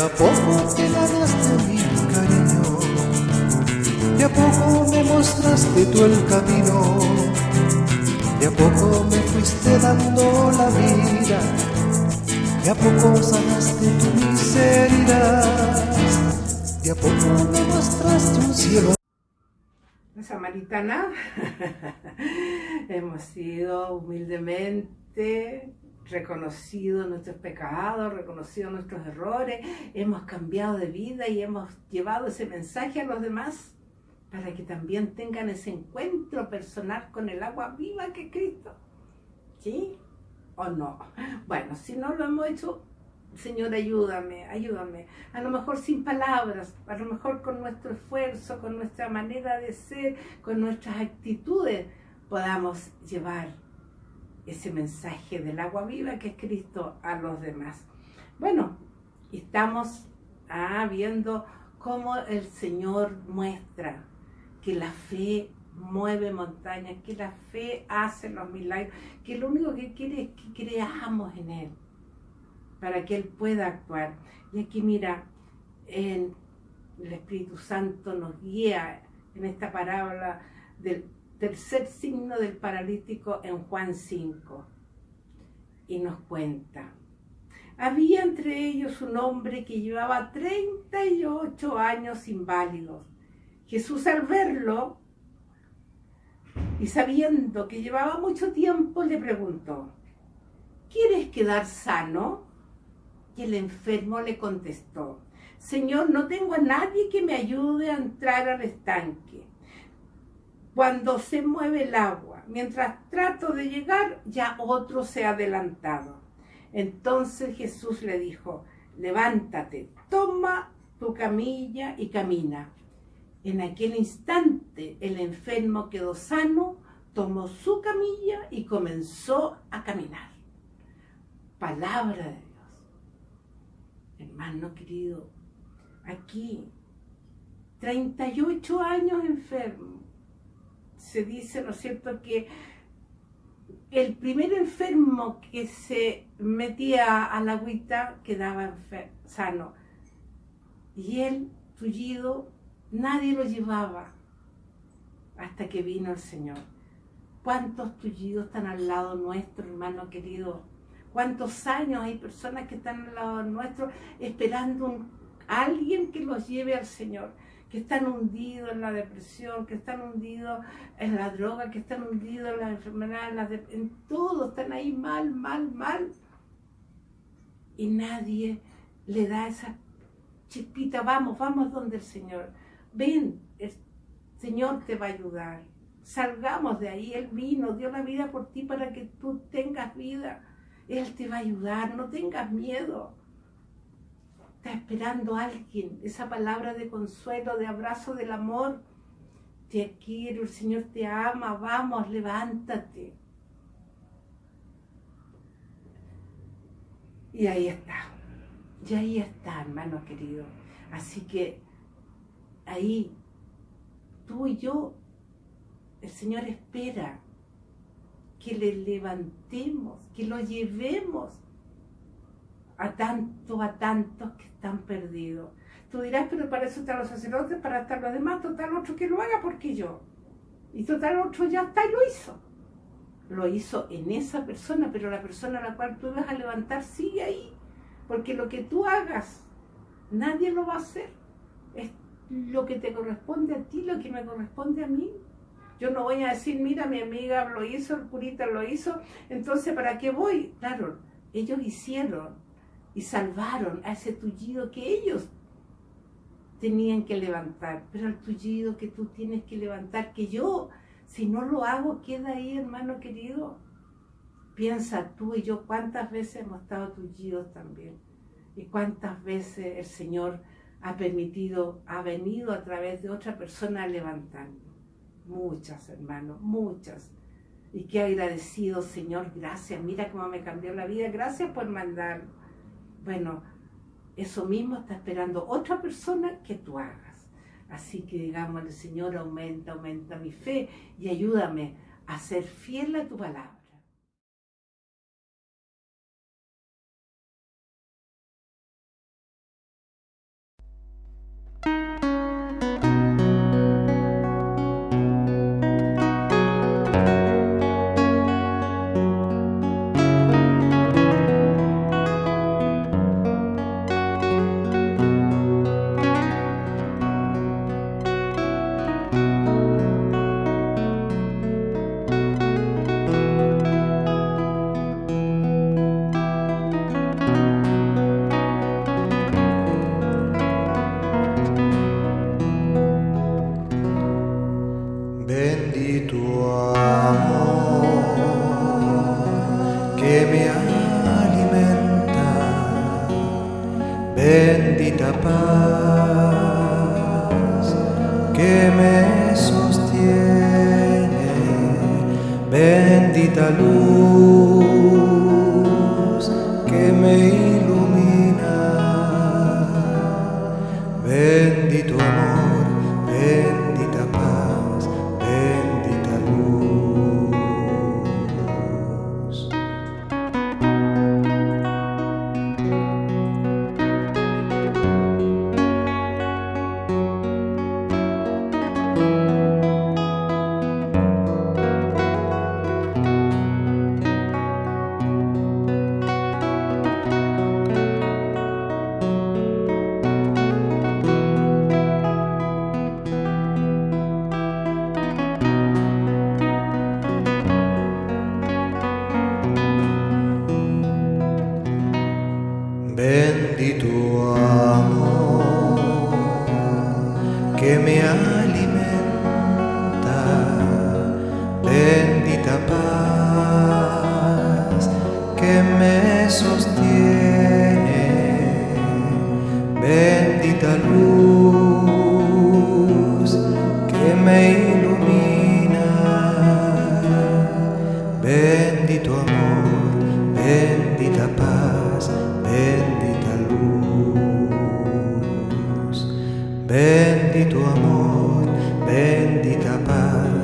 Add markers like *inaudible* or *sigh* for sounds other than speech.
a poco te ganaste mi cariño, de a poco me mostraste tú el camino, de a poco me fuiste dando la vida, de a poco sanaste tu miseria, de a poco me mostraste un cielo. Samaritana. *laughs* Hemos sido humildemente reconocido nuestros pecados, reconocido nuestros errores, hemos cambiado de vida y hemos llevado ese mensaje a los demás para que también tengan ese encuentro personal con el agua viva que es Cristo. ¿Sí o no? Bueno, si no lo hemos hecho, Señor, ayúdame, ayúdame. A lo mejor sin palabras, a lo mejor con nuestro esfuerzo, con nuestra manera de ser, con nuestras actitudes, podamos llevar ese mensaje del agua viva que es Cristo a los demás. Bueno, estamos ah, viendo cómo el Señor muestra que la fe mueve montañas, que la fe hace los milagros, que lo único que quiere es que creamos en Él, para que Él pueda actuar. Y aquí mira, en el Espíritu Santo nos guía en esta parábola del tercer signo del paralítico en Juan 5. Y nos cuenta, había entre ellos un hombre que llevaba 38 años inválido. Jesús al verlo y sabiendo que llevaba mucho tiempo le preguntó, ¿quieres quedar sano? Y el enfermo le contestó, Señor, no tengo a nadie que me ayude a entrar al estanque cuando se mueve el agua. Mientras trato de llegar, ya otro se ha adelantado. Entonces Jesús le dijo, levántate, toma tu camilla y camina. En aquel instante el enfermo quedó sano, tomó su camilla y comenzó a caminar. Palabra de Dios. Hermano querido, aquí, 38 años enfermo, se dice, ¿no es cierto?, que el primer enfermo que se metía a la agüita quedaba sano. Y él, tullido, nadie lo llevaba hasta que vino el Señor. ¿Cuántos tullidos están al lado nuestro, hermano querido? ¿Cuántos años hay personas que están al lado nuestro esperando a alguien que los lleve al Señor? Que están hundidos en la depresión, que están hundidos en la droga, que están hundidos en la enfermedad, en, todo, están ahí mal, mal, mal. Y nadie le da esa chispita, vamos, vamos donde el Señor. Ven, el Señor te va a ayudar. Salgamos de ahí, Él vino, dio la vida por ti para que tú tengas vida. Él te va a ayudar, no tengas miedo. Está esperando alguien, esa palabra de consuelo, de abrazo del amor. Te quiero, el Señor te ama, vamos, levántate. Y ahí está, y ahí está, hermano querido. Así que ahí, tú y yo, el Señor espera que le levantemos, que lo llevemos a tantos, a tantos que están perdidos. Tú dirás, pero para eso están los sacerdotes, para estar los demás, total otro que lo haga, porque yo. Y total otro ya está y lo hizo. Lo hizo en esa persona, pero la persona a la cual tú vas a levantar sigue ahí. Porque lo que tú hagas, nadie lo va a hacer. Es lo que te corresponde a ti, lo que me corresponde a mí. Yo no voy a decir, mira, mi amiga lo hizo, el curita lo hizo, entonces ¿para qué voy? Claro, ellos hicieron y salvaron a ese tullido que ellos tenían que levantar, pero el tullido que tú tienes que levantar, que yo, si no lo hago, queda ahí, hermano querido. Piensa tú y yo cuántas veces hemos estado tullidos también y cuántas veces el Señor ha permitido, ha venido a través de otra persona a levantarnos. Muchas, hermano, muchas. Y qué agradecido, Señor, gracias. Mira cómo me cambió la vida. Gracias por mandarlo. Bueno, eso mismo está esperando otra persona que tú hagas. Así que digamos, el Señor aumenta, aumenta mi fe y ayúdame a ser fiel a tu palabra. Paz que me sostiene, bendita luz que me ilumina, bendito amor, bendita que me alimenta, bendito amor, bendita paz.